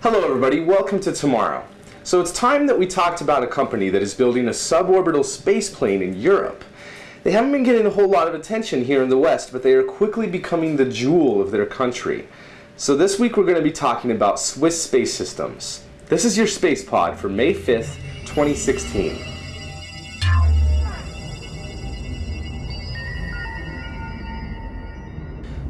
Hello everybody, welcome to Tomorrow. So it's time that we talked about a company that is building a suborbital space plane in Europe. They haven't been getting a whole lot of attention here in the West, but they are quickly becoming the jewel of their country. So this week we're going to be talking about Swiss Space Systems. This is your Space Pod for May 5th, 2016.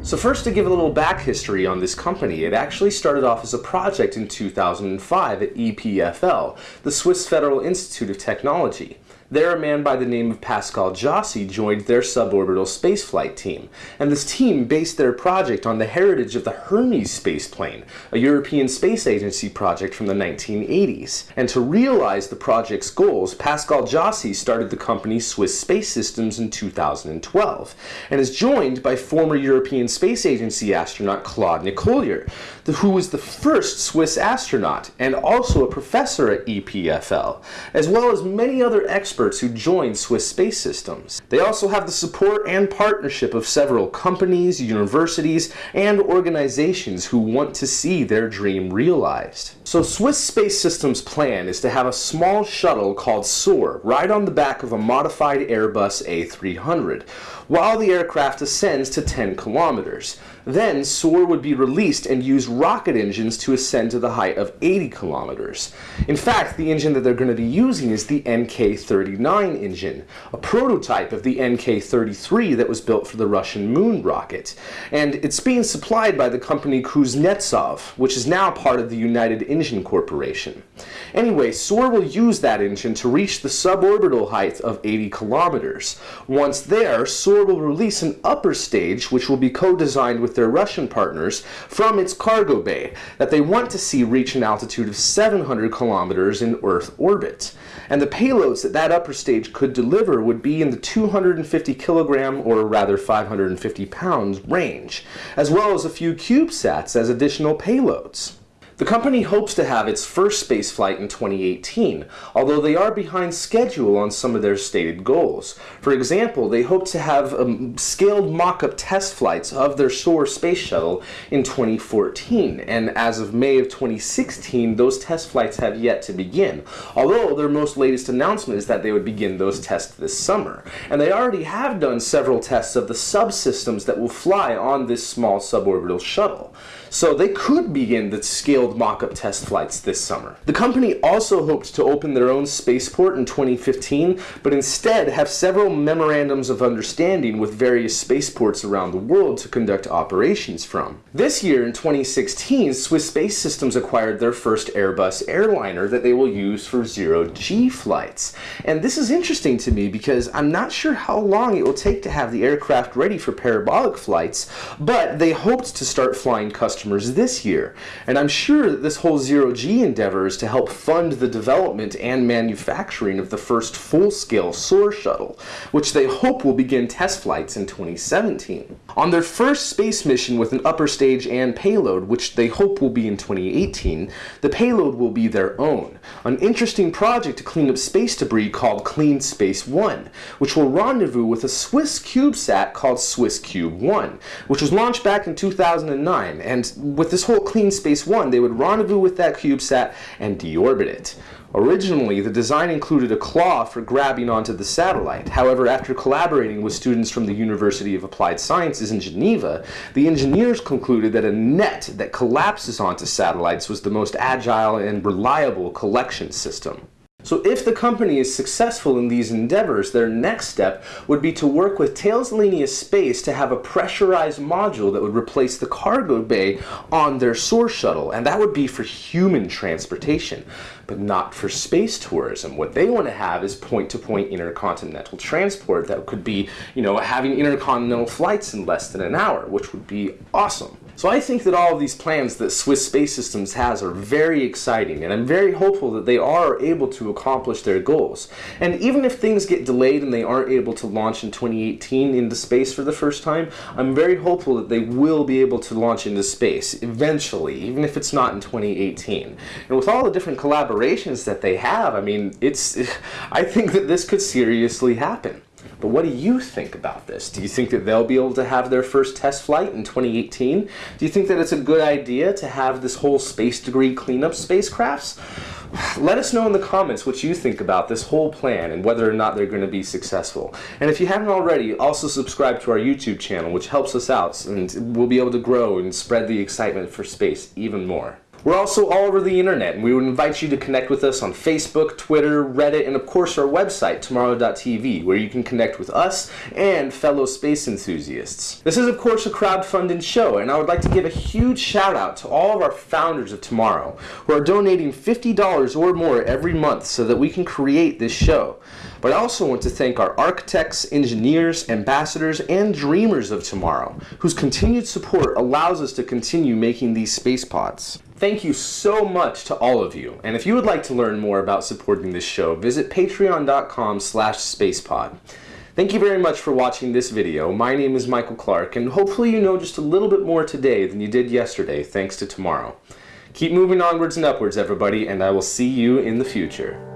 So first to give a little back history on this company, it actually started off as a project in 2005 at EPFL, the Swiss Federal Institute of Technology. There, a man by the name of Pascal Jaussi joined their suborbital spaceflight team, and this team based their project on the heritage of the Hermes spaceplane, a European Space Agency project from the 1980s. And to realize the project's goals, Pascal Jaussi started the company Swiss Space Systems in 2012, and is joined by former European Space Agency astronaut Claude Nicollier, who was the first Swiss astronaut and also a professor at EPFL, as well as many other experts who joined Swiss Space Systems. They also have the support and partnership of several companies, universities, and organizations who want to see their dream realized. So Swiss Space Systems' plan is to have a small shuttle called SOAR ride on the back of a modified Airbus A300, while the aircraft ascends to 10 kilometers. Then SOAR would be released and use rocket engines to ascend to the height of 80 kilometers. In fact, the engine that they're going to be using is the NK-39 engine, a prototype of the NK-33 that was built for the Russian moon rocket. And it's being supplied by the company Kuznetsov, which is now part of the United Engine Corporation. Anyway, SOAR will use that engine to reach the suborbital height of 80 kilometers. Once there, SOAR will release an upper stage which will be co-designed with their Russian partners from its cargo bay that they want to see reach an altitude of 700 kilometers in Earth orbit. And the payloads that that upper stage could deliver would be in the 250 kilogram, or rather 550 pounds, range, as well as a few CubeSats as additional payloads. The company hopes to have its first spaceflight in 2018, although they are behind schedule on some of their stated goals. For example, they hope to have um, scaled mock-up test flights of their SOAR space shuttle in 2014, and as of May of 2016, those test flights have yet to begin, although their most latest announcement is that they would begin those tests this summer. And they already have done several tests of the subsystems that will fly on this small suborbital shuttle. So they could begin the scaled mock-up test flights this summer. The company also hoped to open their own spaceport in 2015, but instead have several memorandums of understanding with various spaceports around the world to conduct operations from. This year, in 2016, Swiss Space Systems acquired their first Airbus airliner that they will use for zero-G flights. And this is interesting to me because I'm not sure how long it will take to have the aircraft ready for parabolic flights, but they hoped to start flying customers customers this year. And I'm sure that this whole zero-G endeavor is to help fund the development and manufacturing of the first full-scale SOAR shuttle, which they hope will begin test flights in 2017. On their first space mission with an upper stage and payload, which they hope will be in 2018, the payload will be their own, an interesting project to clean up space debris called Clean Space 1, which will rendezvous with a Swiss CubeSat called SwissCube 1, which was launched back in 2009 and with this whole Clean Space One, they would rendezvous with that CubeSat and deorbit it. Originally, the design included a claw for grabbing onto the satellite. However, after collaborating with students from the University of Applied Sciences in Geneva, the engineers concluded that a net that collapses onto satellites was the most agile and reliable collection system. So if the company is successful in these endeavors, their next step would be to work with Thales Alenia Space to have a pressurized module that would replace the cargo bay on their SOAR shuttle, and that would be for human transportation, but not for space tourism. What they want to have is point-to-point -point intercontinental transport that could be, you know, having intercontinental flights in less than an hour, which would be awesome. So I think that all of these plans that Swiss Space Systems has are very exciting, and I'm very hopeful that they are able to accomplish their goals. And even if things get delayed and they aren't able to launch in 2018 into space for the first time, I'm very hopeful that they will be able to launch into space eventually, even if it's not in 2018. And with all the different collaborations that they have, I mean, it's I think that this could seriously happen. But what do you think about this? Do you think that they'll be able to have their first test flight in 2018? Do you think that it's a good idea to have this whole space debris cleanup spacecrafts? Let us know in the comments what you think about this whole plan and whether or not they're going to be successful. And if you haven't already, also subscribe to our YouTube channel, which helps us out and we'll be able to grow and spread the excitement for space even more. We're also all over the internet, and we would invite you to connect with us on Facebook, Twitter, Reddit, and of course our website, tomorrow.tv, where you can connect with us and fellow space enthusiasts. This is of course a crowd-funded show, and I would like to give a huge shout out to all of our founders of tomorrow, who are donating $50 or more every month so that we can create this show. But I also want to thank our architects, engineers, ambassadors, and dreamers of tomorrow, whose continued support allows us to continue making these space pods. Thank you so much to all of you. And if you would like to learn more about supporting this show, visit patreon.com slash spacepod. Thank you very much for watching this video. My name is Michael Clark, and hopefully you know just a little bit more today than you did yesterday, thanks to tomorrow. Keep moving onwards and upwards, everybody, and I will see you in the future.